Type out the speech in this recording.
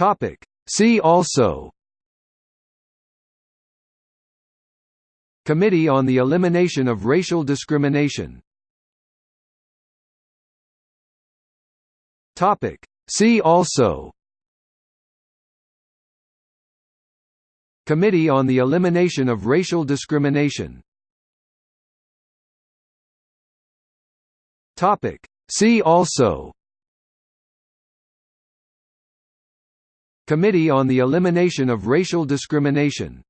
Topic. See also Committee on the Elimination of Racial Discrimination Topic. See also Committee on the Elimination of Racial Discrimination Topic. See also Committee on the Elimination of Racial Discrimination